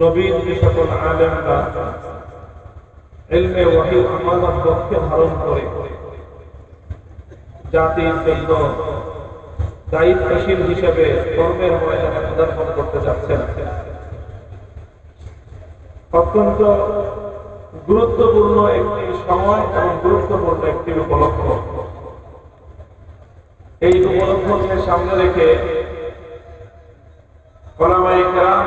নবীন যে সকল আলেমরা ইলমে ওয়াহির আমানত পক্ষে ধারণ করে, জাতির জন্য দায়িত্বশীল হিসেবে কর্মের ময়দানে পদার্পণ করতে যাচ্ছেন। অত্যন্ত গুরুত্বপূর্ণ একটি সময় এবং গুরুত্বপূর্ণ একটি উপলক্ষ। এই উপলক্ষকে সামনে রেখে ওলামাই কেরাম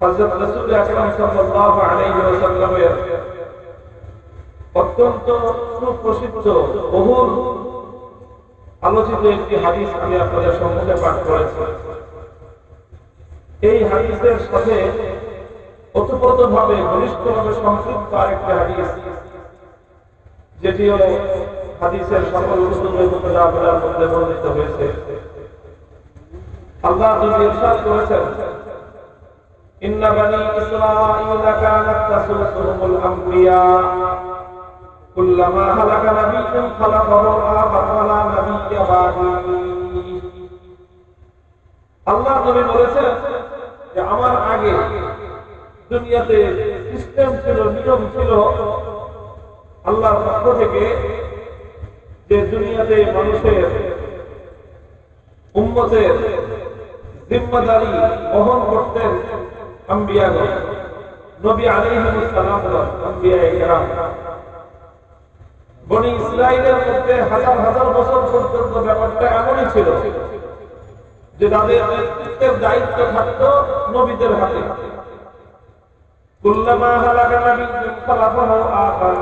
হযরত রাসূল আকরাম সাল্লাল্লাহু আলাইহি ওয়াসাল্লামের অত্যন্ত সুপ্রসিদ্ধ, বহুল আলোচিত একটি হাদিস আমি আপনাদের সম্মুখে পাঠ করেছি। এই হাদিসের সাথে ওতপ্রোতভাবে, ঘনিষ্ঠভাবে সম্পৃক্ত আরেকটি হাদিস যেটিও হাদিসের সকল মধ্যে বর্ণিত হয়েছে। আল্লাহ নবী ইরশাদ করেছেন আমবিয়া। কুল্লামা হালাকা নাবিয়্যুন খালাকাহু আবার ওয়ালা নাবিয়্যা বাদি। আল্লাহ নবী বলেছেন যে আমার আগে দুনিয়াতে সিস্টেম ছিল, নিয়ম ছিল আল্লাহর পক্ষ থেকে যে দুনিয়াতে মানুষের উম্মতের জিম্মাদারি বহন করতেন। আম্বিয়াগণ, নবী আলাইহিস সালাম আম্বিয়া বনি ইসরাইলের মধ্যে হাজার হাজার বছর পর্যন্ত ব্যাপারটা এমনই ছিল যে তাদের নেতৃত্বের দায়িত্ব থাকতো নবীদের হাতে। কুল্লামা হালাকা নাবিয়্যুন খালাফাহু আখার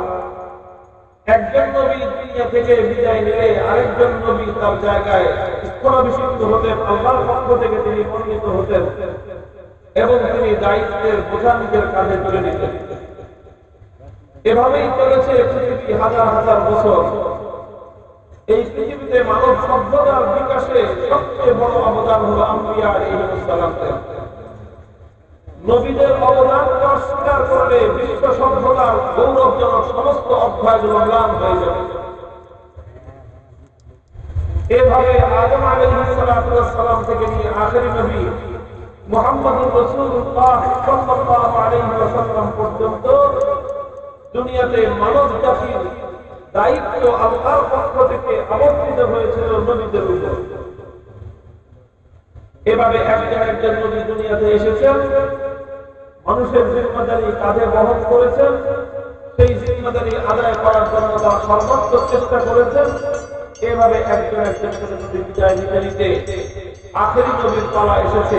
একজন নবী দুনিয়া থেকে বিদায় নিলে আরেকজন নবী তার জায়গায় স্থলাভিষিক্ত হতেন, আল্লাহর পক্ষ থেকে তিনি মনোনীত হতেন। এবং তিনি দায়িত্বের বোঝা নিজের কাঁধে তুলে নিতেন। এভাবেই চলেছে পৃথিবী হাজার হাজার বছর। এই পৃথিবীতে মানব সভ্যতার বিকাশে সবচেয়ে বড় অবদান হলো আম্বিয়া ইসলামের নবীদের অবদানকে অস্বীকার করলে বিশ্ব সভ্যতার গৌরবজনক সমস্ত অধ্যায়গুলো ম্লান হয়ে যাবে। এভাবে আদম আলাইহিসসালাম থেকে নিয়ে আখেরি নবী এভাবে একজন একজন দুনিয়াতে এসেছেন, মানুষের জিম্মাদারি কাঁধে বহন করেছেন, সেই জিম্মাদারি আদায় করার জন্য তার সর্বোচ্চ চেষ্টা করেছেন। এভাবে একজন একজন বিদায় নিতে নিতে আখেরি নবীর পালা এসেছে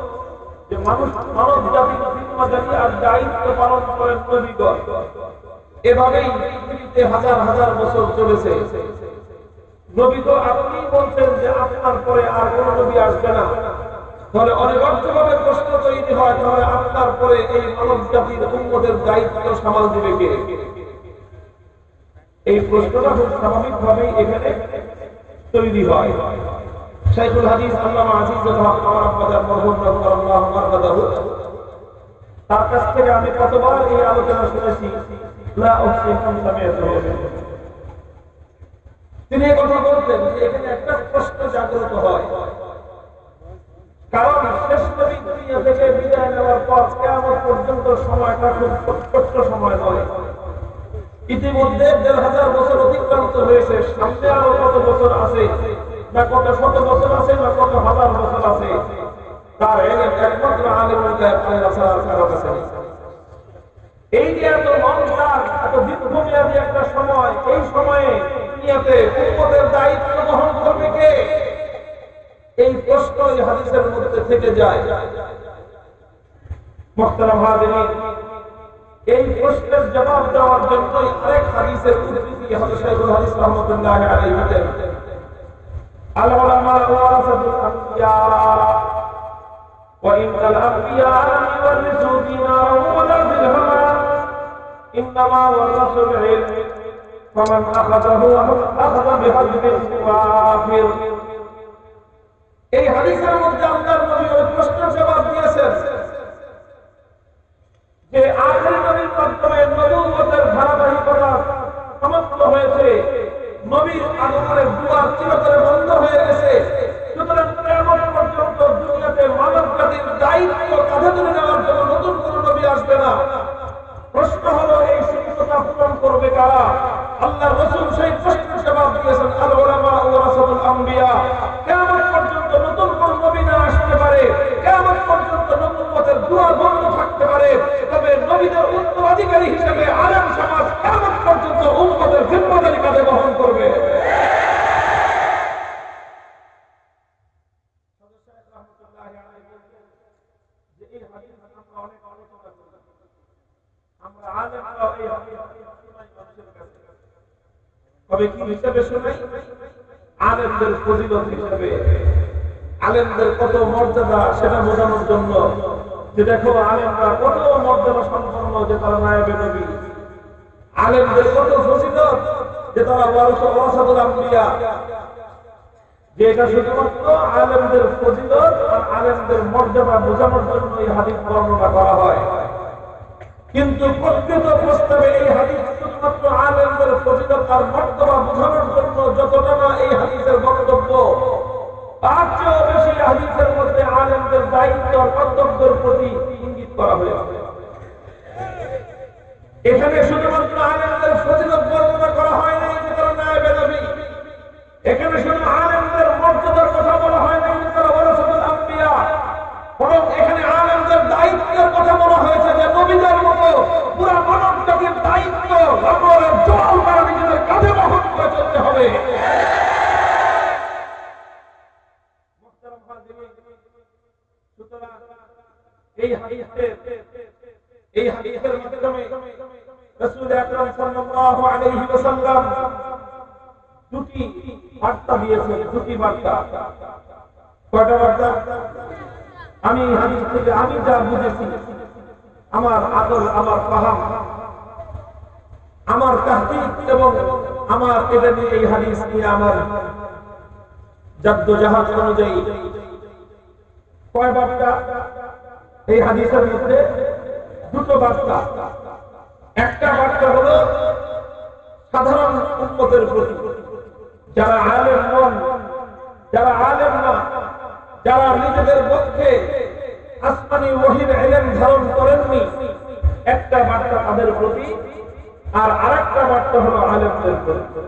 যে মানুষ মানব জাতির জিম্মাদারি আর দায়িত্ব পালন করেন নবীগণ। এভাবেই পৃথিবীতে হাজার হাজার বছর চলেছে। নবী তো আপনি বলছেন যে আপনার পরে আর কোন নবী আসবে না। তাহলে অনিবার্যভাবে প্রশ্ন তৈরি হয়, তাহলে আপনার পরে এই মানব জাতির উন্মতের দায়িত্ব সামাল দিবে কে? এই প্রশ্নটা খুব স্বাভাবিকভাবেই এখানে তৈরি হয়। শাইখুল হাদিস আল্লামা আজিজুল হক তার কাছ থেকে আমি কতবার এই আলোচনা শুনেছি? লা তিনি কথা বলতেন যে এখানে একটা জাগ্রত হয়। কারণ শেষ নবী দুনিয়া থেকে বিদায় নেওয়ার পর পর্যন্ত সময়টা খুব ছোট্ট সময় ইতিমধ্যে দেড় হাজার বছর অতিক্রান্ত হয়েছে, সামনে আরও কত বছর আছে? না কত শত বছর আছে, না কত হাজার বছর আছে, তার একমাত্র আলিমুল এই যে এত লং এত দীর্ঘমেয়াদী দুনিয়াতে উম্মতের দায়িত্ব বহন করবে কে? এই প্রশ্ন এই হাদিসের মধ্যে থেকে যায়। মোহতারাম হাজিরিন, এই প্রশ্নের জবাব দেওয়ার জন্য আরেক হাদিসের উদ্ধৃতি হলো শাইখুল হাদিস রহমাতুল্লাহি আলাইহি দেন আল উলামা ওয়ারাসাতুল আম্বিয়া وإن الأنبياء لم يورثوا دينارا ولا درهما إنما ورثوا العلم فمن أخذه أخذ بحجب وافر এই হাদিসের মধ্যে আল্লাহর নবী ওই প্রশ্নের জবাব দিয়েছেন যে আখের নবীর মাধ্যমে নবুয়তের ধারাবাহিকতা সমাপ্ত হয়েছে নবীর আগমনের দুয়ার চিরতরে বন্ধ হয়ে গেছে। সুতরাং কিয়ামত পর্যন্ত দুনিয়াতে মানব জাতির দায়িত্ব কাঁধে তুলে নেওয়ার জন্য নতুন কোন নবী আসবে না। প্রশ্ন হলো, এই শূন্যতা পূরণ করবে কারা? আল্লাহ রসুল সেই প্রশ্নের জবাব দিয়েছেন, আল ওলামা ওয়ারাসাতুল আম্বিয়া। কিয়ামত পর্যন্ত নতুন কোন নবী না আসতে পারে। কিয়ামত পর্যন্ত নবুয়তের দুয়ার বন্ধ পারে তবে নবীদের উত্তরাধিকারী হিসেবে আলেম সমাজ কিয়ামত পর্যন্ত উম্মতের জিম্মাদারি কাঁধে বহন করবে? আলেমদের কত মর্যাদা সেটা বোঝানোর জন্য যে দেখো আলেমরা কত মর্যাদা সম্পন্ন যে তারা নায়েবে নবী। আলেমদের কত যে তারা যে এটা শুধুমাত্র আলেমদের আর আলেমদের মর্যাদা বোঝানোর জন্য এই হাদিস বর্ণনা করা হয়। কিন্তু প্রকৃত প্রস্তাবে এই হাদিস শুধুমাত্র আলেমদের ফজিলত আর মর্যাদা বোঝানোর জন্য যতটা না এই হাদিসের বক্তব্য তার চেয়েও বেশি হাদিসের মধ্যে আলেমদের দায়িত্ব কর্তব্যের প্রতি ইঙ্গিত করা হয়েছে। এখানে শুধুমাত্র আলেমদের ফজিলত বর্ণনা করা হয় নাই যে তারা নায়েবে নবী এখানে শুধু আলেমদের মর্যাদার কথা বলা হয় নাই যে তারা ওয়ারাসাতুল আম্বিয়া। বরং এখানে আলেমদের দায়িত্বের কথা বলা হয়েছে যে নবীদের মতো পুরা মানব জাতির দায়িত্ব লবণের জল তারা নিজেদের কাঁধে বহন করে চলতে হবে। আমি হাদিস থেকে, আমি যা বুঝেছি, আমার আদল, আমার পাহাম আমার তাহকিক এবং আমার এটা নিয়ে এই হাদিস নিয়ে আমার জাদ্দ জাহাজ অনুযায়ী। কয় বার্তা? এই হাদিসের মধ্যে দুটো বার্তা। একটা বার্তা হলো, সাধারণ উন্মতের প্রতি, যারা আলেম নন, যারা আলেম না, যারা নিজেদের পক্ষে আসমানি ওহির এলেম ধারণ করেননি, একটা বার্তা তাদের প্রতি, আর আরেকটা বার্তা হলো আলেমদের প্রতি।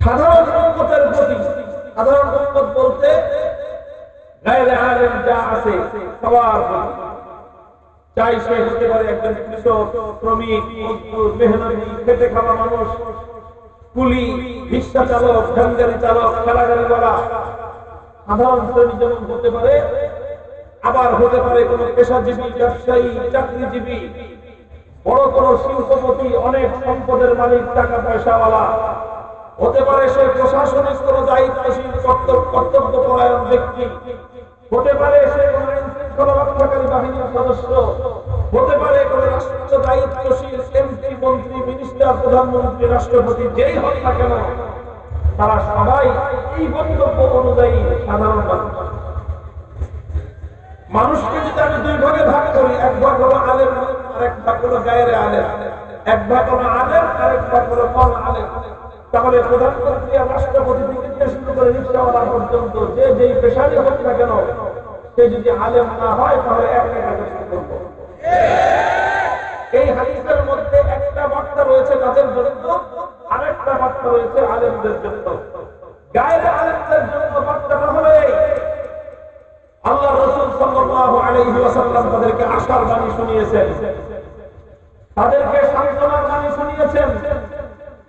সাধারণ উন্মতের প্রতি, সাধারণ উন্মত বলতে আবার হতে পারে কোন পেশাজীবী, ব্যবসায়ী, চাকরিজীবী। বড় কোন শিল্পপতি, অনেক সম্পদের মালিক টাকা পয়সাওয়ালা হতে পারে সে প্রশাসনিক কোন দায়িত্বশীল কর্তব্য কর্তব্য পরায়ণ ব্যক্তি। হতে পারে হতে পারে প্রধানমন্ত্রী, রাষ্ট্রপতি, যেই হোক না কেন, তারা সবাই এই বক্তব্য অনুযায়ী সাধারণ মানুষ। মানুষকে যদি আমি দুই ভাগে ভাগ করি, এক ভাগ হলো আলেম আর এক ভাগ হলো গায়ের আলেম। এক ভাগ হলো আলেম আর এক ভাগ হলো কম আলেম। তাহলে প্রধানমন্ত্রী আর রাষ্ট্রপতি থেকে শুরু করে রিক্সাওয়ালা পর্যন্ত, যে যেই পেশারই হোক না কেন, সে যদি আলেম না হয়, তাহলে এক শুরু করব। এই হাদিসের মধ্যে একটা বার্তা রয়েছে তাদের জন্য, আরেকটা বার্তা রয়েছে আলেমদের জন্য। গায়ের আলেমদের জন্য বার্তাটা হলো আল্লাহ রসুল সাল্লাল্লাহু আলাইহি ওয়াসাল্লাম তাদেরকে আশার বাণী শুনিয়েছেন। তাদেরকে সান্ত্বনার বাণী শুনিয়েছেন।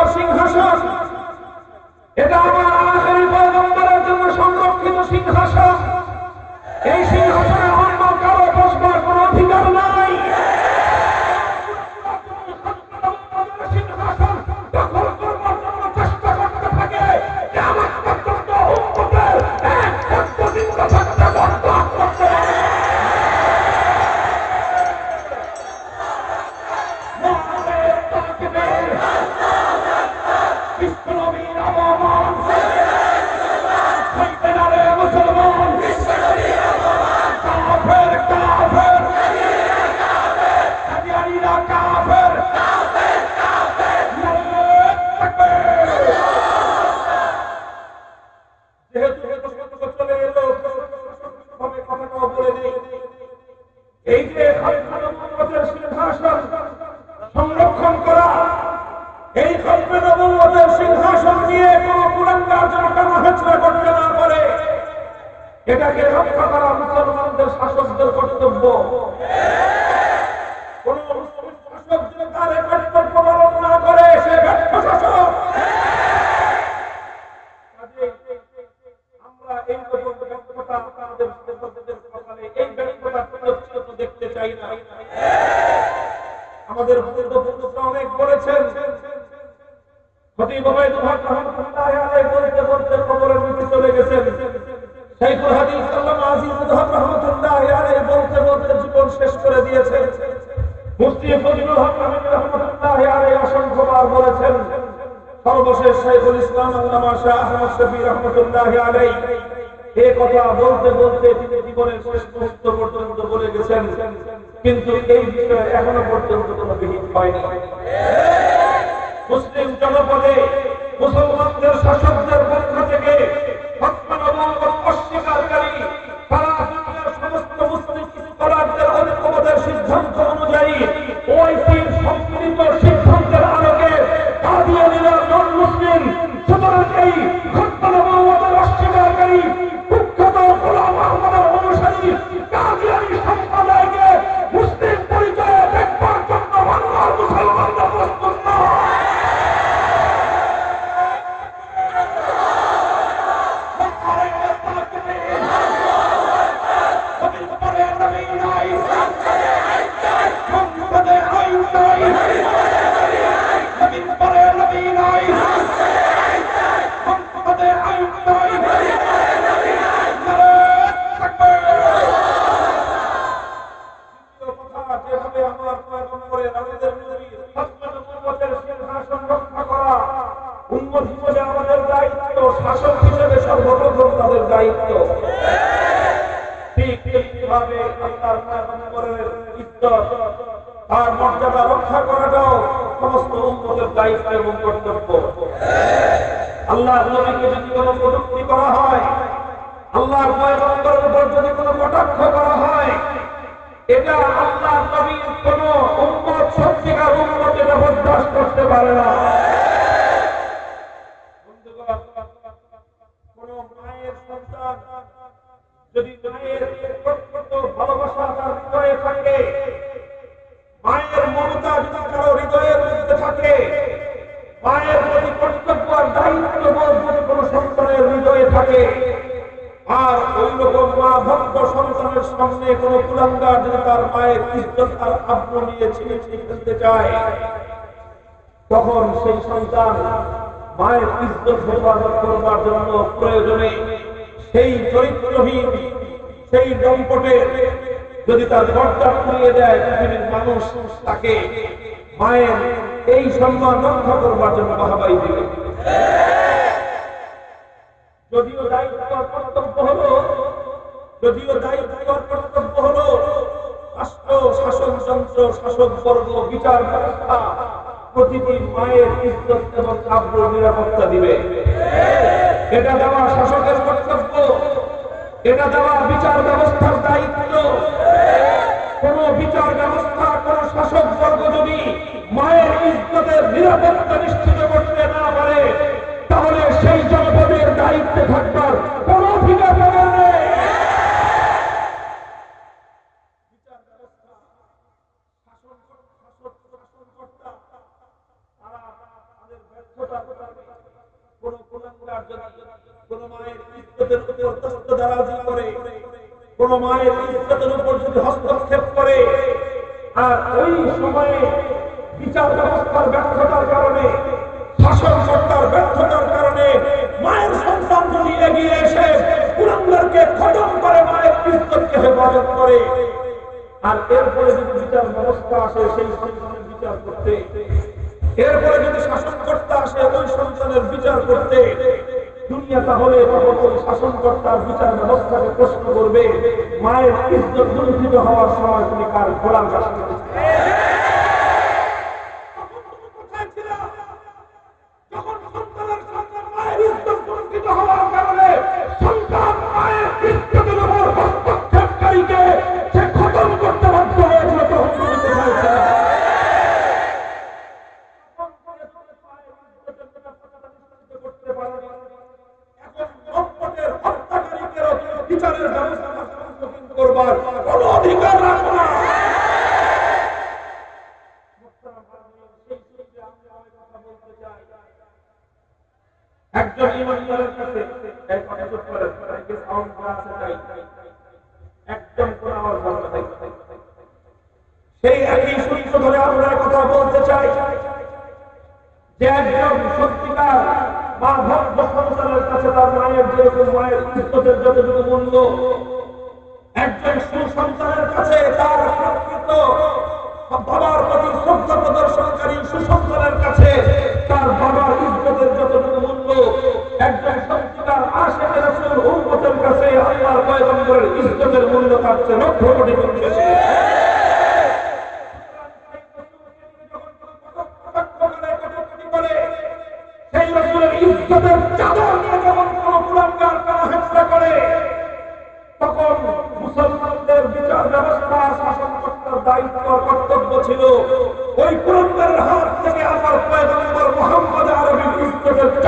তার সিংহাসন। এটা আমার আখেরি পয়গম্বরের জন্য সংরক্ষিত সিংহাসন। বলে গেছেন, কিন্তু এই বিষয়ে এখনও পর্যন্ত কোনো বিহিত হয়নি। মুসলিম জনপদে মুসলমানদের শাসকদের পক্ষ থেকে মায়ের মমতা যদি কারও হৃদয়ের মধ্যে থাকে, মায়ের প্রতি কর্তব্য আর দায়িত্ব যদি কোনো সন্তানের হৃদয়ে থাকে, আর ওই রকম মা ভক্ত সন্তানের সামনে কোনো কুলাঙ্গার যদি তার মায়ের ইজ্জত আর আব্রু নিয়ে ছিঁড়ে ছিঁড়ে ফেলতে চায়, তখন সেই সন্তান মায়ের ইজ্জত হেফাজত করবার জন্য প্রয়োজনে সেই চরিত্রহীন, সেই দম্পটের যদি তার দরজা খুলিয়ে দেয় পৃথিবীর মানুষ তাকে মায়ের এই সম্মান রক্ষা করবার জন্য বাহাবাই দিবে। যদিও দায়িত্ব কর্তব্য হলো, যদিও দায়িত্ব কর্তব্য হলো রাষ্ট্র, শাসন যন্ত্র শাসক বর্গ বিচার ব্যবস্থা, প্রতিটি মায়ের ইজ্জত এবং কাব্য নিরাপত্তা দিবে। এটা দেওয়া শাসকের কর্তব্য। এটা দেওয়া বিচার ব্যবস্থার দায়িত্ব। কোন বিচার ব্যবস্থা, কোন শাসক বর্গ যদি মায়ের ইজ্জতের নিরাপত্তা নিশ্চিত করতে না পারে, তাহলে সেই জনপদের দায়িত্বে থাকবার কোন অধিকার নেই। কোন মায়ের ইজ্জতের উপর যদি হস্তক্ষেপ করে, আর ওই সময়ে বিচার ব্যবস্থার ব্যর্থতার কারণে, শাসন সরকার ব্যর্থতার কারণে মায়ের সন্তান যদি এগিয়ে এসে পুরন্দরকে খতম করে, মায়ের ইজ্জতকে হেফাজত করে, আর এরপরে যদি বিচার ব্যবস্থা আসে, সেই সন্তানের বিচার করতে, এরপরে যদি শাসন করতে আসে, ওই সন্তানের বিচার করতে দুনিয়া তাহলে তখন শাসনকর্তার বিচার ব্যবস্থাকে প্রশ্ন করবে, মায়ের ইজ্জত দুর্নীত হওয়ার সময় তুমি কার গোলাম শাসন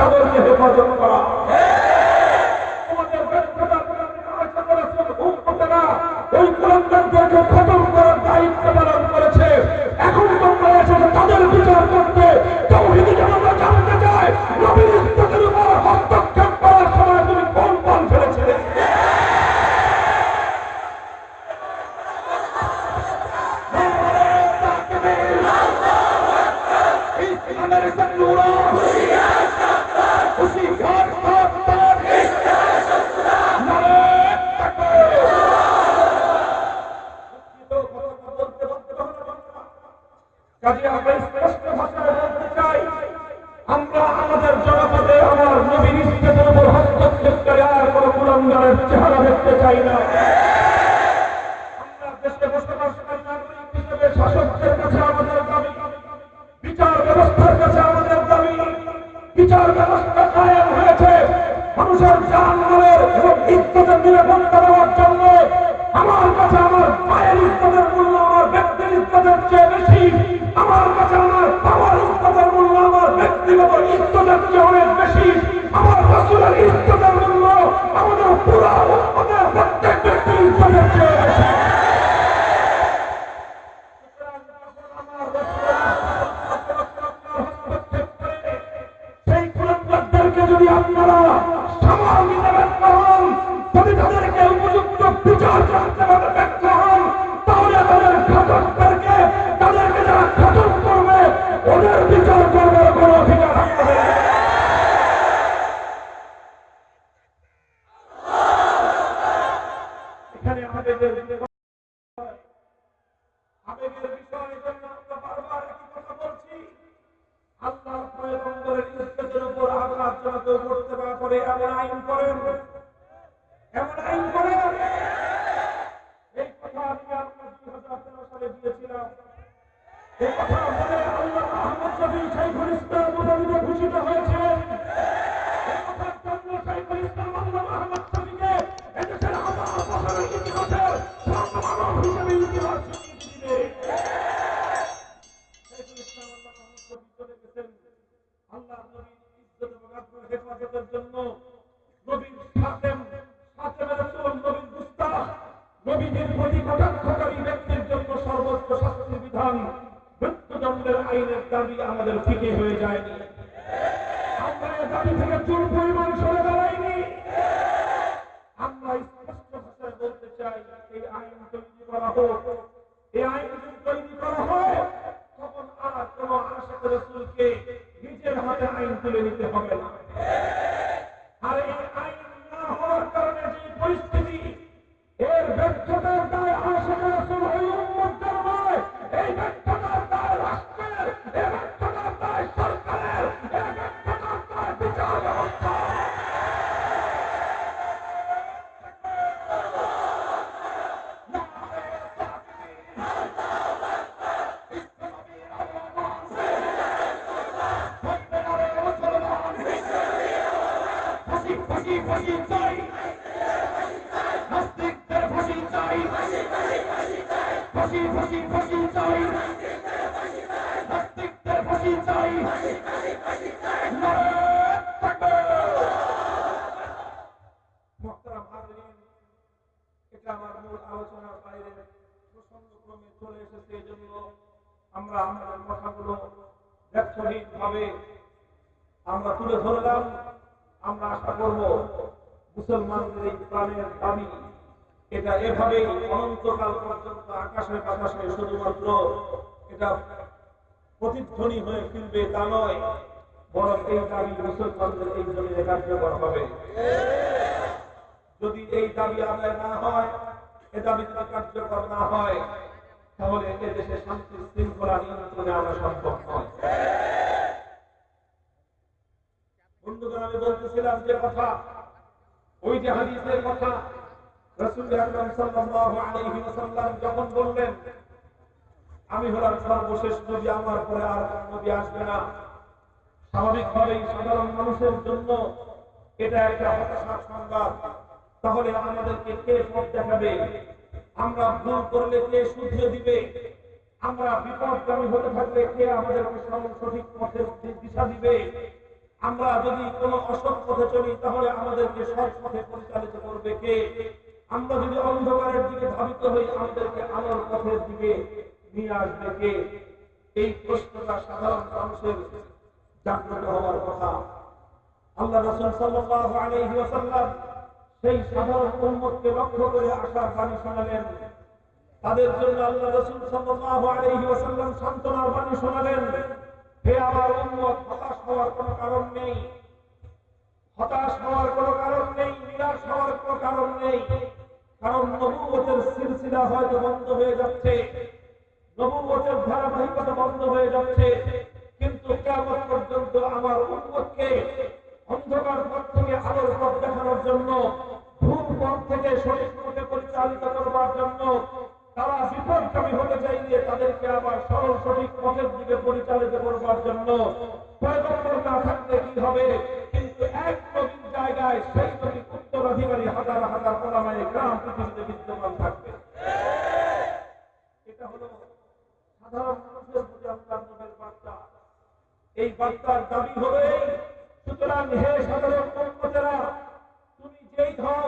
喋るって、ち、電話場か。ফাঁসি ফাঁসি চাই। আমরা আমাদের কথাগুলো ব্যর্থহীন ভাবে আমরা তুলে ধরলাম। আমরা আশা করব মুসলমানদের এই প্রাণের দাবি এটা এভাবেই অনন্তকাল পর্যন্ত আকাশে বাতাসে শুধুমাত্র এটা প্রতিধ্বনি হয়ে ফিরবে তা নয়, বরং এই দাবি মুসলমানদের এই জমিনে কার্যকর হবে। যদি এই দাবি আদায় না হয়, এ দাবি যদি কার্যকর না হয়, তাহলে এ দেশে শান্তি শৃঙ্খলা নিয়ন্ত্রণে আনা সম্ভব নয়। বন্ধুগণ বলতেছিলাম যে কথা, ওই যে হাদিসের কথা যখন বললেন, আমি হলাম সর্বশেষ নবী, আমার পরে আর নবী আসবে না। স্বাভাবিকভাবেই সাধারণ মানুষের জন্য এটা একটা হতাশার সংবাদ। তাহলে আমাদেরকে কে পথ দেখাবে? আমরা ভুল করলে কে শুধরে দিবে? আমরা বিপদগামী হতে থাকলে কে আমাদেরকে সঠিক পথের দিশা দিবে? আমরা যদি কোনো অসৎ পথে চলি, তাহলে আমাদেরকে সৎ পথে পরিচালিত করবে কে? আমরা যদি অন্ধকারের দিকে ধাবিত হই, আমাদেরকে আলোর পথের দিকে নিয়ে আসবে কে? এই প্রশ্নটা সাধারণ মানুষের জাগ্রত হওয়ার কথা। আল্লাহ রসুল সাল্লাল্লাহু আলাইহি ওয়াসাল্লাম সেই সাধারণ উম্মতকে লক্ষ্য করে আশার বাণী শোনালেন। তাদের জন্য আল্লাহ রাসূল সাল্লাল্লাহু আলাইহি ওয়াসাল্লাম সান্ত্বনার বাণী শোনালেন। হে আমার উম্মত, হতাশ হওয়ার কোনো কারণ নেই। হতাশ হওয়ার কোনো কারণ নেই, নিরাশ হওয়ার কোনো কারণ নেই। কারণ নবুয়তের সিলসিলা হয়তো বন্ধ হয়ে যাচ্ছে। নবুয়তের ধারাবাহিকতা বন্ধ হয়ে যাচ্ছে। কিন্তু কেমন পর্যন্ত আমার উম্মতকে অন্ধকার পথ থেকে আলোর পথ দেখানোর জন্য ভুল পথ থেকে সঠিক পথে পরিচালিত করবার জন্য তারা বিপদগামী হতে চাইলে তাদেরকে আবার সরল সঠিক পথের দিকে পরিচালিত করবার জন্য পয়গম্বর না থাকলে কি হবে? কিন্তু এক নবীর জায়গায় সেই নবীর উত্তরাধিকারী হাজার হাজার ওলামায়ে গ্রাম পৃথিবীতে বিদ্যমান থাকবে। এটা হলো সাধারণ মানুষের প্রতি নবীর বার্তা। এই বার্তার দাবি হবে, সুতরাং হে সাধারণ উম্মতেরা তুমি যেই হও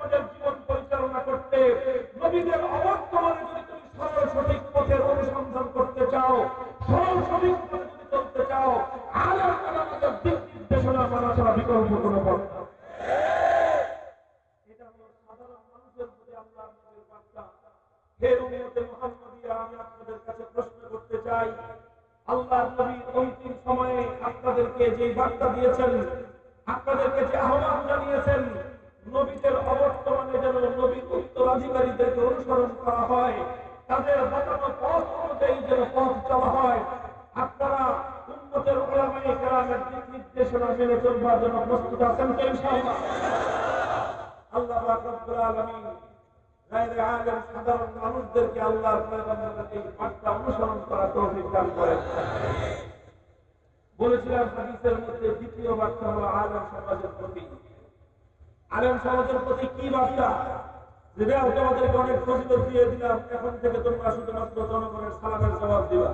তোমাদের জীবন পরিচালনা করতে, নবীদের অবর্তমানে যদি তুমি সরল সঠিক পথের অনুসন্ধান করতে চাও, সরল সঠিক পথে চলতে চাও আলাম আলামতের দিক নির্দেশনা মানা ছাড়া বিকল্প কোনো পথ সময়ে আপনাদেরকে যে বার্তা দিয়েছেন, আপনাদেরকে যে আহ্বান জানিয়েছেন নবীদের অবর্তমানে যেন নবীর উত্তরাধিকারীদেরকে অনুসরণ করা হয়, তাদের বাতানো পথ অনুযায়ী যেন পথ চলা হয়। আপনারা কেরামের দিক নির্দেশনা মেনে চলবার জন্য প্রস্তুত আছেন আল্লাহ সাধারণ মানুষদেরকে অনুসরণ করা দান বলেছিলাম হাদিসের মধ্যে দ্বিতীয় বার্তা হলো আলেম সমাজের প্রতি। আলেম সমাজের প্রতি কি বার্তা? যেটা তোমাদেরকে অনেক ফজিলত দিয়ে দিলাম। এখন থেকে তোমরা শুধুমাত্র জনগণের সালামের জবাব দিবা।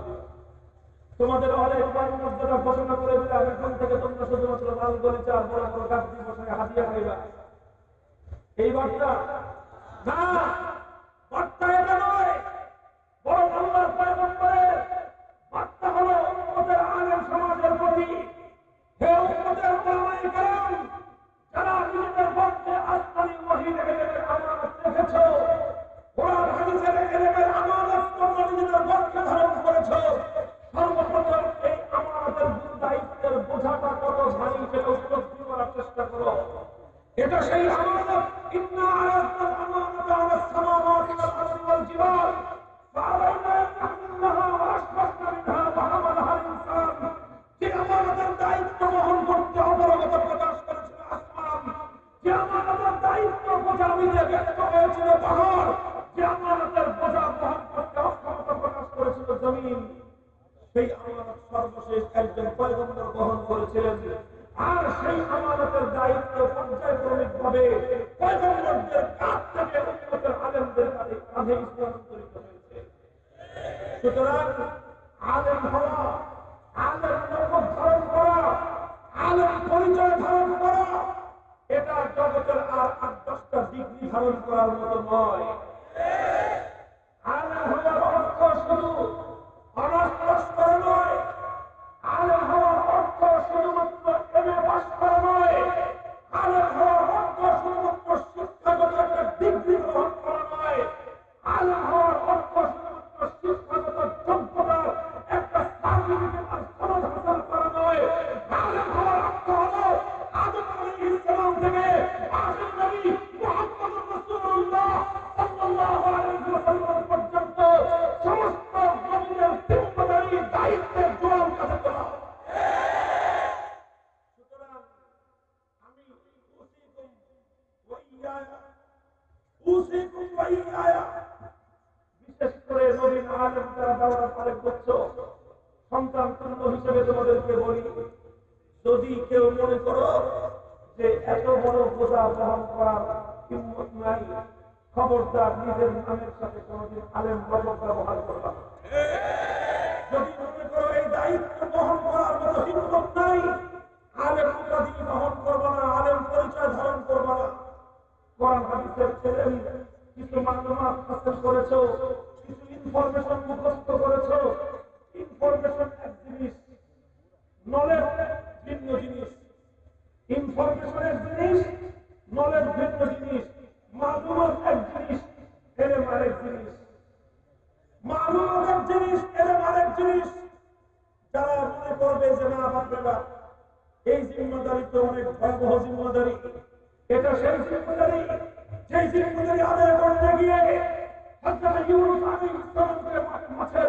তোমাদের অনেক মর্যাদা ঘোষণা করে দিলাম। এখন থেকে তোমরা শুধুমাত্র লাল গলিচা আর বড় বড় গাছ দিয়ে বসে হাতিয়া খাইবা। এই বার্তা না, বার্তা এটা নয়। চেষ্টা করো। এটা সেই আমানত ইন্না আয়াতাল আমানাতা আলাস সামাওয়াতি ওয়াল আরদি ওয়াল জিবাল ফাআলাইনা ইয়াহমিলনাহা ওয়া মিনহা ওয়া হামালাহা ইনসান। যে আমানতের দায়িত্ব বহন করতে অবরগত প্রকাশ করেছিল আসমান। যে আমানতের দায়িত্ব বোঝা নিতে ব্যক্ত হয়েছিল পাহাড়। যে আমানতের বোঝা বহন করতে অক্ষমতা প্রকাশ করেছিল জমিন। সেই আমানত সর্বশেষ একজন পয়গম্বর বহন করেছিলেন। আর সেই আমানতের দায়িত্ব পর্যায়ক্রমিক ভাবে পয়গম্বরদের কাছ থেকে উন্নতের আলেমদের কাঁধে স্থানান্তরিত হয়েছে। সুতরাং আলেম হওয়া, আলেম ধারণ করা, আলেম পরিচয় ধারণ করা, এটা জগতের আর আট দশটা ডিগ্রি ধারণ করার মতো নয়। কিছু মালুমাত হাসিল করেছ কিছু ইনফরমেশন মুখস্থ করেছ। ইনফরমেশন এক জিনিস নলেজ ভিন্ন জিনিস। ইনফরমেশন এক জিনিস নলেজ ভিন্ন জিনিস। মালুমাত এক জিনিস, এলেম আরেক জিনিস। মালুমাত এক জিনিস, এলেম আরেক জিনিস। যারা মনে করবে যে না বাপরেবা এই জিম্মাদারি তো অনেক ভয়াবহ জিম্মাদারি। এটা সেই জিম্মাদারি। যেই জিম্মাদারি আদায় করতে গিয়ে হযরত ইউনুস আলাইহিস সালামকে মাছের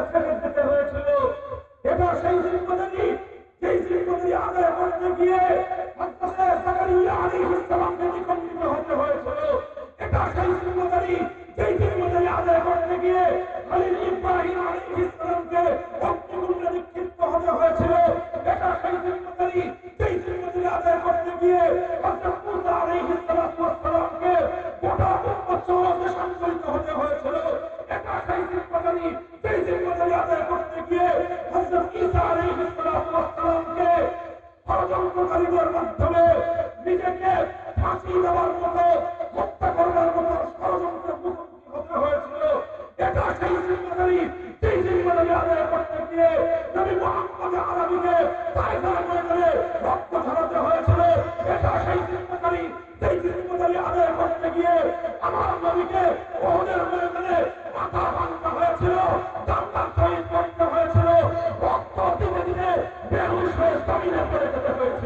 হয়েছিল এটা সেই জিম্মাদারি যেই জিম্মাদারি আদায় করতে গিয়ে নিকম্বিত হতে হয়েছিল এটা সেই জিম্মাদারি যেই জিম্মাদারি আদায় করতে গিয়ে খলিল ইব্রাহিম আলাইহিস হতে হয়েছিল এটা সেই জিম্মাদারি যেই জিম্মাদারি আদায় করতে গিয়ে হযরত সমাজে সংকলিত হতে হয়েছিল। এটা সেই জিম্মাদারি করতে গিয়ে ষড়যন্ত্রকারীদের মাধ্যমে নিজেকে ফাঁসি দেওয়ার মতো করবার মতো হতে হয়েছিল। এটা সেই জিম্মাদারি হয়েছিল। সেই চিন্তাকারী আদায় করতে গিয়ে আমার নবীকে ওদের ময়দানে মাথা ভাঙা হয়েছিল দাম্বার হয়েছিল। রক্ত দিনে দিনে বেহুশ হয়ে জমিনে পড়ে যেতে হয়েছিল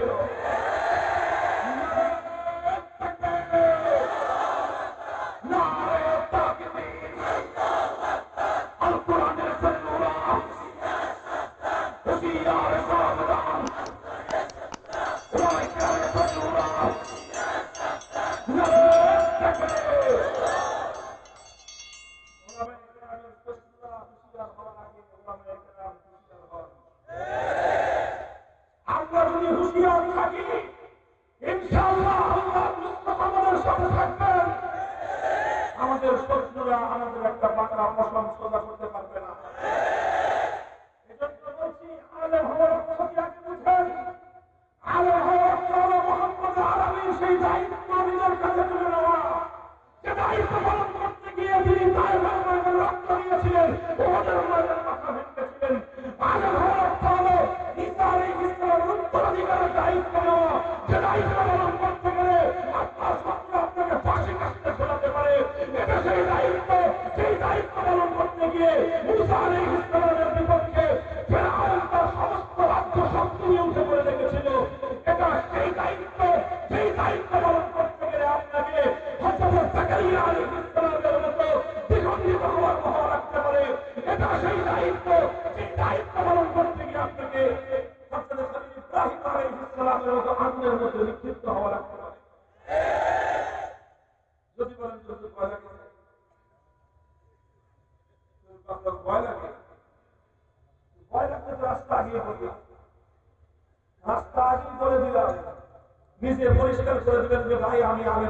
تتبع يعني على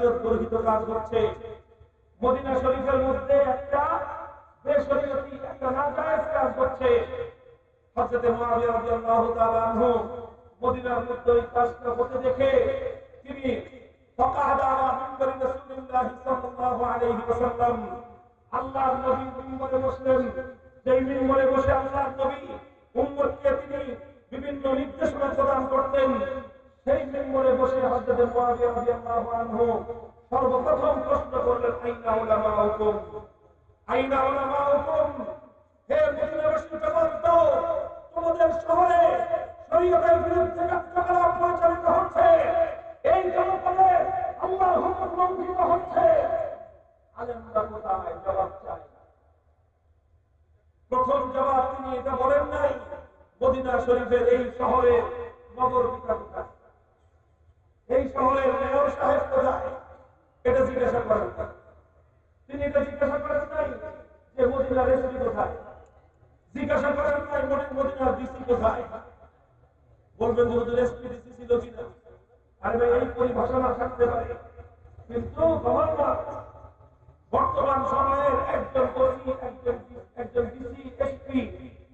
শরীয়ত গর্হিত কাজ করছে। মদিনা শরীফের মধ্যে একটা বেশরীয়তি, একটা নাজায়েজ কাজ করছে। হযরত মুআবিয়া রাদিয়াল্লাহু তাআলা আনহু মদিনার মধ্যে ওই কাজটা হতে দেখে তিনি ফাকাহাদা আলা মিম্বারি রাসূলুল্লাহ সাল্লাল্লাহু আলাইহি ওয়াসাল্লাম, আল্লাহর নবী মিম্বরে বসলেন। যেই মিম্বরে বসে আল্লাহর নবী উম্মতকে তিনি বিভিন্ন নির্দেশনা প্রদান করতেন। সেই মেম্বরে বসে হজরতে রাদিয়াল্লাহু আনহু সর্বপ্রথম প্রশ্ন করলেন, আইনা উলামাউকুম আইনা উলামাউকুম হে তোমাদের শহরে শরীয়তের বিরুদ্ধে কার্যকলাপ পরিচালিত হচ্ছে, এই জনপদে আল্লাহর হুকুম লঙ্ঘিত হচ্ছে। আলেমরা কোথায়? জবাব চাই প্রথম জবাব তিনি এটা বলেন নাই, মদিনা শরীফের এই শহরে নগর বিকাশ এই শহরের মেয়র সাহেব কোথায় এটা জিজ্ঞাসা করেন। তিনি এটা জিজ্ঞাসা করেন নাই যে মদিনার এসপি কোথায়? জিজ্ঞাসা করেন নাই মদিনার ডিসি কোথায়? বলবেন যে হুজুর এসপি ডিসি ছিল কিনা? আরে ভাই, এই পরিভাষা থাকতে পারে। কিন্তু গভর্নর বর্তমান সময়ের একজন কর্মী একজন একজন ডিসি এসপি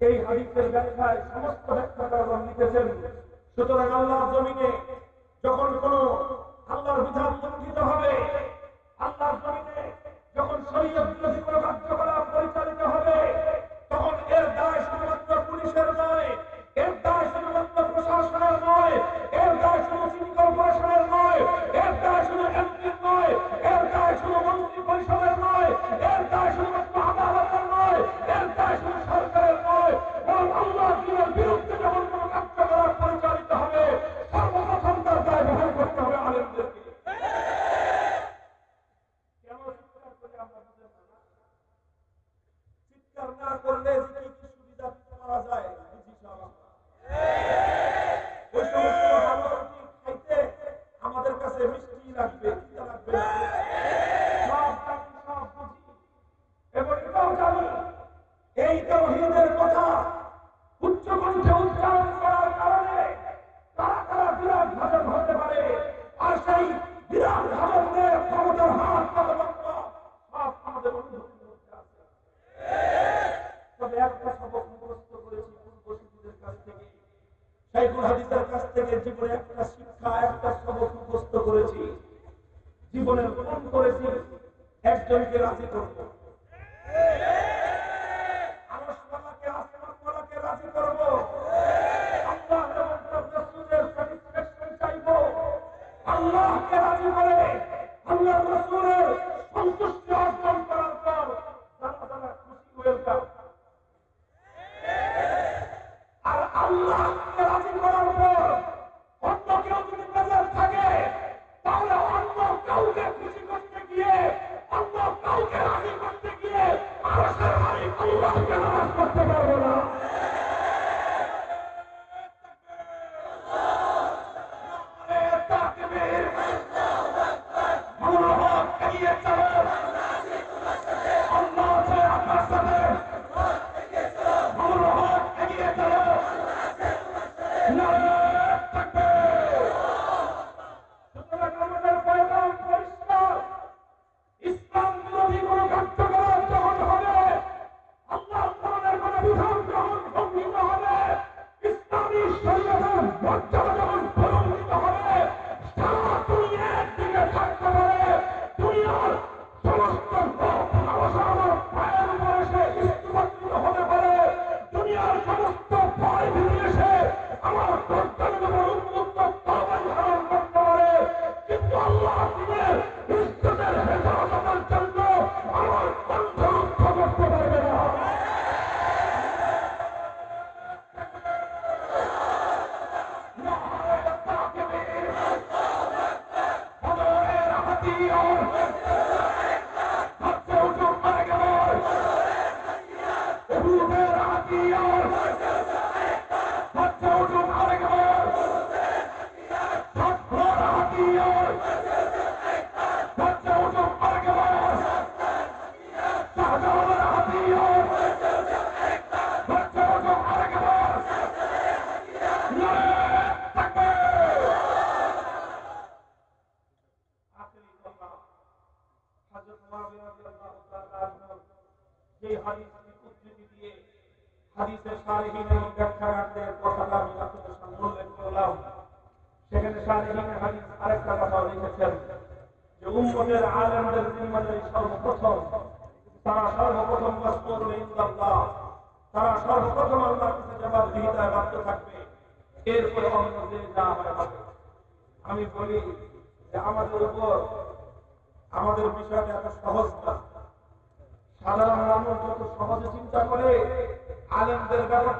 এই হাদিসের ব্যাখ্যায় সমস্ত ব্যাখ্যাকারগণ লিখেছেন, সুতরাং আল্লাহর জমিনে যখন কোন আল্লাহর বিধান লঙ্ঘিত হবে, আল্লাহর জমিনে যখন শরীয়ত বিরোধী কোনো কার্যকলাপ পরিচালিত হবে, তখন এর দায় শুধুমাত্র পুলিশের নয়, এর দায় শুধুমাত্র প্রশাসনের নয়, এর দায় শুধু সিটি কর্পোরেশনের নয়, এর দায় শুধু এমপির নয়, এর দায় শুধু মন্ত্রী পরিষদের নয়, এর দায় শুধুমাত্র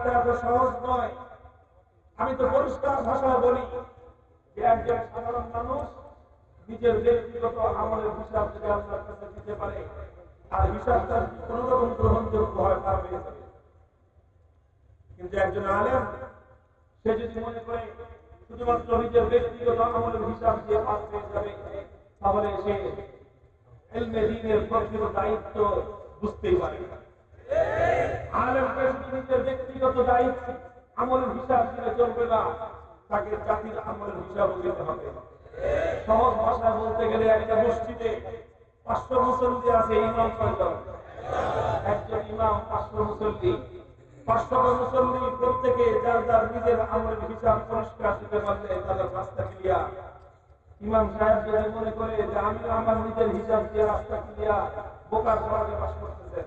ব্যাপারটা এত সহজ নয় আমি তো পরিষ্কার ভাষায় বলি যে একজন সাধারণ মানুষ নিজের ব্যক্তিগত আমলের হিসাব যদি আল্লাহর কাছে দিতে পারে আর হিসাবটা কোন রকম গ্রহণযোগ্য হয় তার হয়ে যাবে কিন্তু একজন আলেম, সে যদি মনে করে শুধুমাত্র নিজের ব্যক্তিগত আমলের হিসাব দিয়ে পাস পেয়ে যাবে, তাহলে সে এলমে দিনের প্রকৃত দায়িত্ব বুঝতেই পারে না। ব্যক্তিগত দায়িত্ব আমলের হিসাব দিলে চলবে না। তাকে জাতির আমলের হিসাব দিতে হবে। সহজ ভাষায় বলতে গেলে একটা মসজিদে পাঁচশো মুসল্লি আছে ইমাম একজন ইমাম, পাঁচশো মুসল্লি। পাঁচশো মুসল্লি প্রত্যেকে যার যার নিজের আমলের হিসাব পরিষ্কার দিতে পারলে তাদের রাস্তা ক্লিয়ার ইমাম সাহেব যদি মনে করে যে আমি আমার নিজের হিসাব দিয়ে রাস্তা ক্লিয়ার বোকার সমাজে বাস করতেছেন।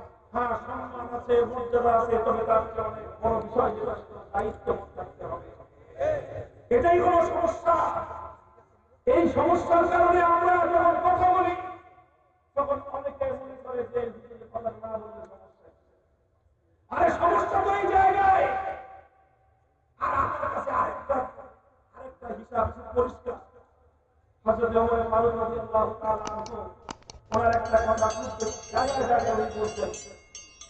হ্যাঁ সম্মান আছে, মর্যাদা আছে, তবে তার অনেক বিষয় দায়িত্ব থাকতে হবে। এটাই হলো সমস্যা। এই সমস্যার কারণে আমরা যখন কথা বলি, তখন অনেকে মনে করে যে কথা না বললে সমস্যা আরে সমস্যা তো এই জায়গায়। আর আমার কাছে আরেকটা আরেকটা হিসাব পরিষ্কার। হযরত ওমর ফারুক রাদিয়াল্লাহু তাআলা ওনার একটা কথা খুব জায়গায় জায়গায় বলতেন।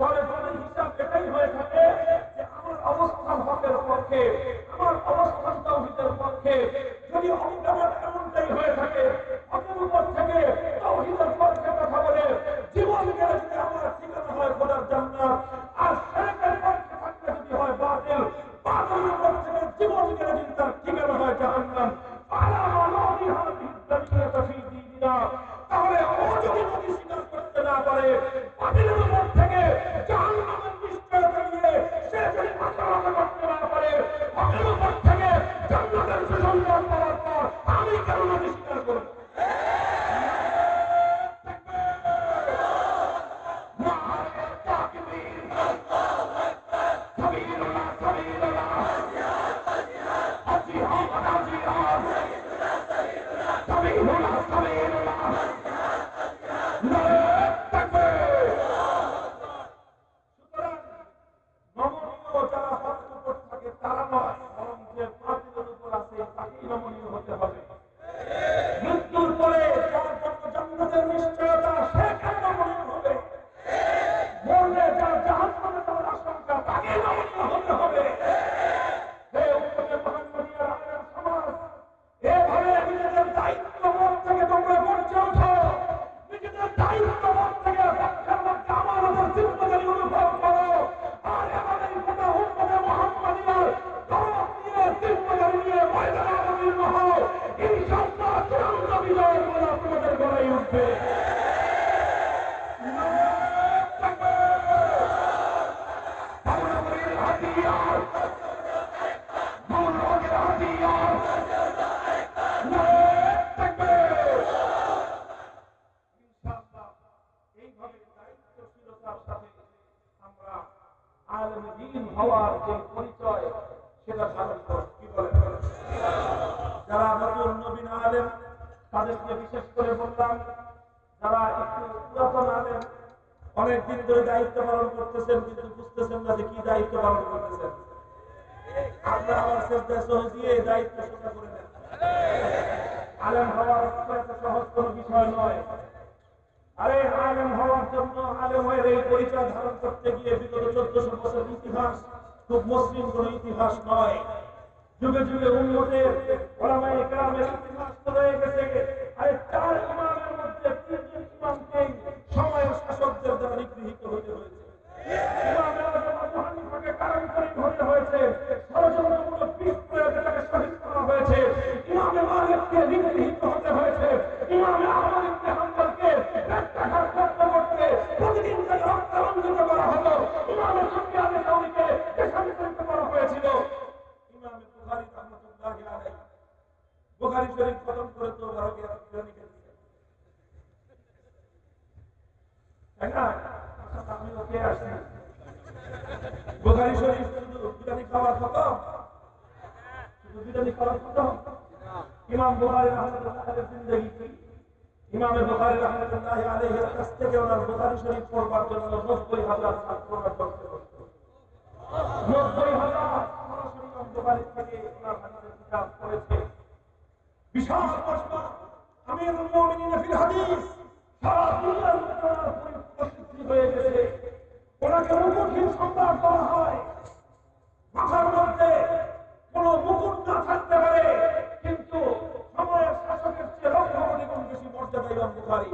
তাহলে Yeah. যুগে যুগে উন্নতের ওলামায়ে কেরামের সরাসরি থেকে ওনার হাদিসের কিতাব পড়েছে বিশাল প্রশ্ন আমিরুল মুমিনিন ফিল হাদিস সারা দুনিয়ার মধ্যে ওনার হয়ে গেছে ওনাকে মুকুটহীন সম্রাট বলা হয় মাথার মধ্যে কোন মুকুট না থাকতে পারে কিন্তু সময়ের শাসকের চেয়ে লক্ষ কোটি গুণ বেশি মর্যাদা ইমাম বুখারী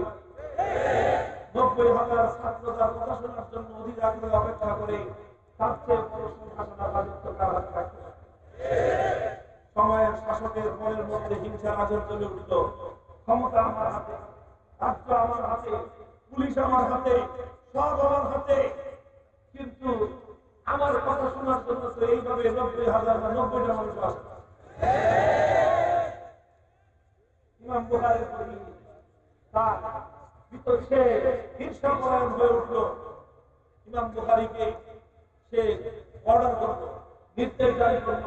নব্বই হাজার ছাত্র তার কথা শোনার জন্য অধীর আগ্রহে অপেক্ষা করে, তার চেয়ে বড় সিংহাসন রাজত্ব কার হাতে পারে? সময়ের শাসকের মনের মধ্যে হিংসার আগুন জ্বলে উঠল। ক্ষমতা আমার হাতে রাজ্য আমার হাতে, পুলিশ আমার হাতে, সব আমার হাতে। কিন্তু আমার কথা শোনার জন্য তো এইভাবে নব্বই হাজার বা নব্বইটা মানুষ আসে। ইমাম বুখারীর প্রতি তার ভিতর সে ঈর্ষাপরায়ণ হয়ে উঠল। ইমাম বুখারীকে সে অর্ডার করল, নির্দেশ জারি করল।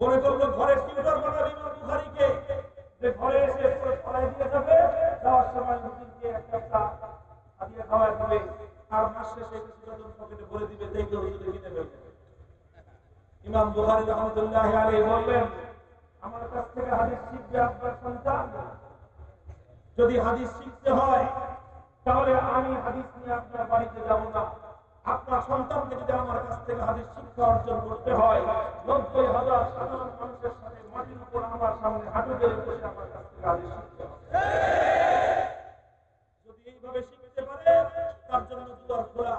মনে করল ঘরের টিউটর বানাবে যে ঘরে এসে পড়াই দিয়ে যাবে, যাওয়ার সময় হুজুরকে এক কাপটা হাদিয়া খাওয়াই দিবে। মাস শেষে পকেটে ভরে দিবে কিনে ফেলবে ইমাম রহমতুল্লাহ আলাইহি বললেন, আমার কাছ থেকে হাদিস শিখবে আপনার সন্তান? যদি হাদিস শিখতে হয়, তাহলে আমি হাদিস নিয়ে আপনার বাড়িতে যাব না। আপনার সন্তানকে যদি আমার কাছ থেকে হাদিস শিক্ষা অর্জন করতে হয়, নব্বই হাজার সাধারণ মানুষের সাথে মাটির উপর আমার সামনে হাঁটু গেড়ে বসে আমার কাছ থেকে হাদিস শিখতে যদি এইভাবে শিখতে পারে, তার জন্য দুয়ার খোলা।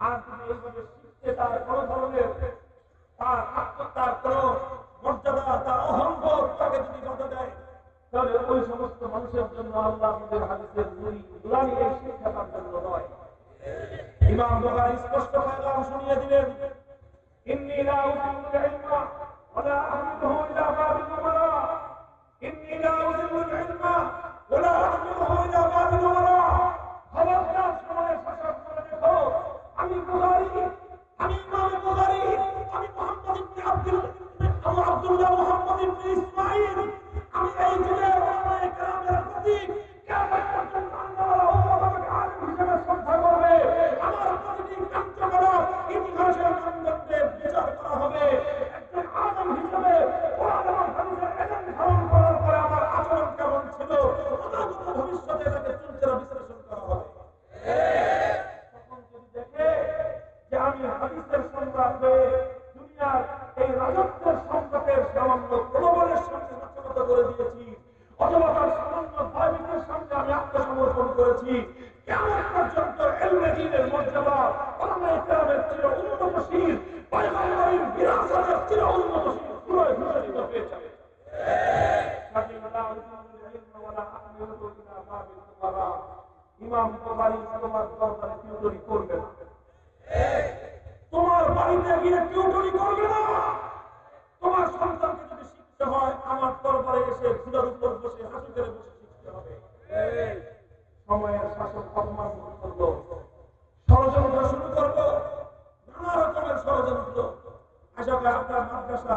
আর যদি এইভাবে শিখতে তার কোনো ধরনের তার কোনো মর্যাদা, তার অহংবোধ তাকে যদি বাধা দেয়, তাহলে ওই সমস্ত মানুষের জন্য আল্লাহ আমাদের এই শিক্ষা তার জন্য নয়। ইমাম বুখারী স্পষ্ট পয়গাম শুনিয়ে দিলেন, ইন্নী লা উযিল্লুল ইলমা ওয়া লা আহমিলুহু ইলা বাবিল উমারা। ইন্নী লা উযিল্লুল ইলমা ওয়া লা আহমিলুহু ইলা বাবিল উমারা। খবরদার সময় শাসক করে দেখো, আমি বুখারী, আমি ইমাম বুখারী, আমি মুহাম্মদ ইবনে আব্দুল আমি আব্দুল্লাহ মুহাম্মদ ইবনে ইসমাঈল। আমি এই যুগের ওলামায়ে কেরামের প্রতীক ইতিহাসের মানদণ্ডে বিচার করা হবে। একজন আদম হিসেবে তোমার বাড়িতে গিয়ে টিউটরি করবে না? তোমার সন্তানকে যদি শিখতে হয়, আমার দরবারে এসে ঘুরার উপর বসে হাঁটু করে বসে শিখতে হবে। সময়ের শাসক অপমান করল। ষড়যন্ত্র শুরু করল। নানা রকমের ষড়যন্ত্র। আসলে আপনার মাদ্রাসা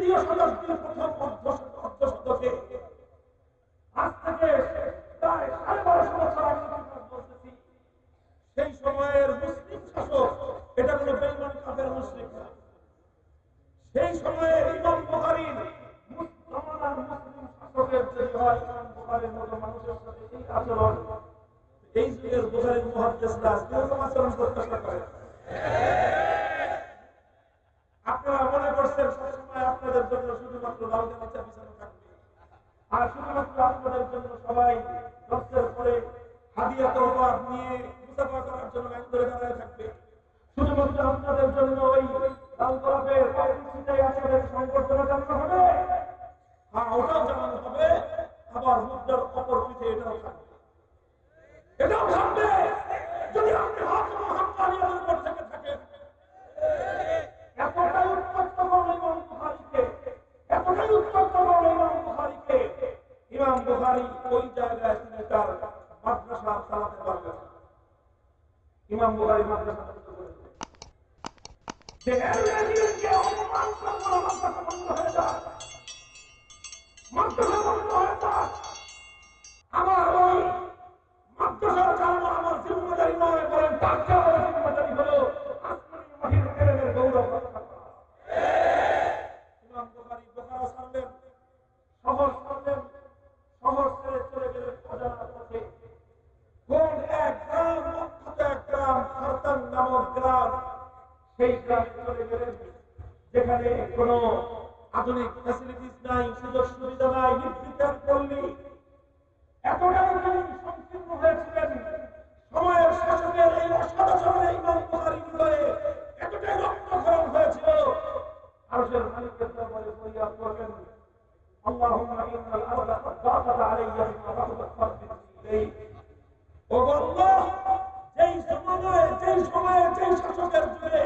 তৃতীয় শতাব্দীর প্রথম শতকে আজ থেকে প্রায় সাড়ে বারোশো বছর আগে বলতেছি সেই সময়ের মুসলিম শাসক, এটা কোনো বেইমান কাফের মুসলিম সেই সময়ের ইমাম বুখারীর মুসলিম শাসকের যদি হয় মতো মানুষের সাথে এই আচরণ, এই যুগের বুখারীর মুহাদ্দিসরা, কীরকম আচরণ প্রত্যাশা করে? আপনারা মনে করছেন সবসময় আপনাদের জন্য শুধুমাত্র লাউকে বাচ্চা পিছনে থাকবে। আর শুধুমাত্র আপনাদের জন্য সবাই দশের পরে হাদিয়া তহবাদ নিয়ে মুসাফা করার জন্য লাইন ধরে দাঁড়ায় থাকবে। শুধুমাত্র আপনাদের জন্য ওই লাল গোলাপের পাখিটাই আপনাদের সংবর্ধনা জানানো হবে। হ্যাঁ ওটাও জানানো হবে, আবার মুদ্রার অপর পিঠে এটাও থাকবে। এটাও থাকবে যদি আপনি হাত হাক্কানিয়াদের উপর থেকে থাকেন এতটাই উত্তপ্ত করল ইমাম বুখারীকে এতটাই উত্তপ্ত করল ইমাম বুখারীকে ইমাম বুখারী ওই জায়গায় তিনি তার মাদ্রাসা চালাতে পারবেন? ইমাম বুখারী মাদ্রাসা আমার ওই মাদ্রাসা চালানো আমার জিম্মাদারি নয় বলেন তার সেই গ্রামে চলে গেলেন যেখানে কোনো আধুনিক ফ্যাসিলিটিস নাই সুযোগ সুবিধা নাই নির্বিচার পল্লী এতটাই তিনি সংকীর্ণ হয়েছিলেন সময়ের শাসকের এই অসাধারণ ইমাম বুখারী হৃদয়ে এতটাই রক্তক্ষরণ হয়েছিল আরশের মালিকের দরবারে ফরিয়াদ করলেন اللهم إن الأرض قد ضاقت علي بما رحبت فاغفر إليك ও আল্লাহ যেই সময়ে যেই সময়ে যেই শাসকের যুগে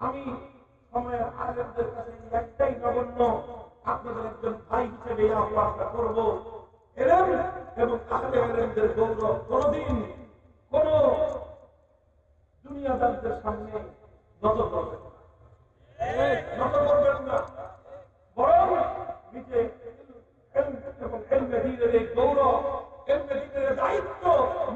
আমি সময়ের আয়োজকদের কাছে একটাই নগণ্য, আপনাদের একজন ভাই হিসেবে আমরা করব। এলেন এবং আহলে এলেনদের গৌরব কোনদিন কোন দুনিয়াদারদের সামনে নত করবেন বরং নিজে এবং এই গৌরব দায়িত্ব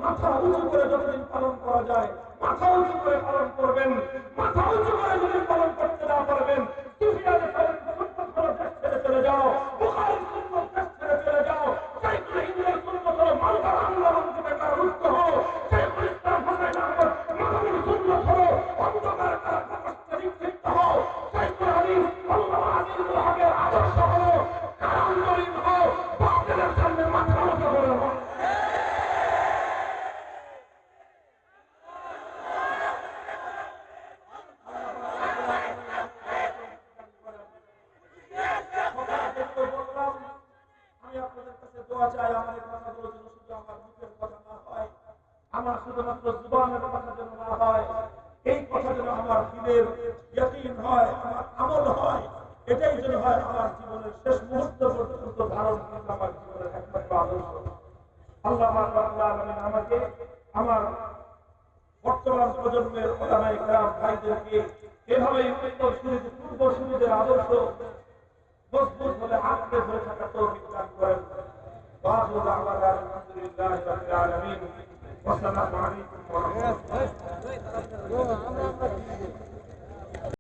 মাথা উঁচু করে যতদিন পালন করা যায়। মাথা উঁচু করে পালন করবেন। মাথা উঁচু করে যদি পালন করতে না পারবেন। তুমি চলে যাও।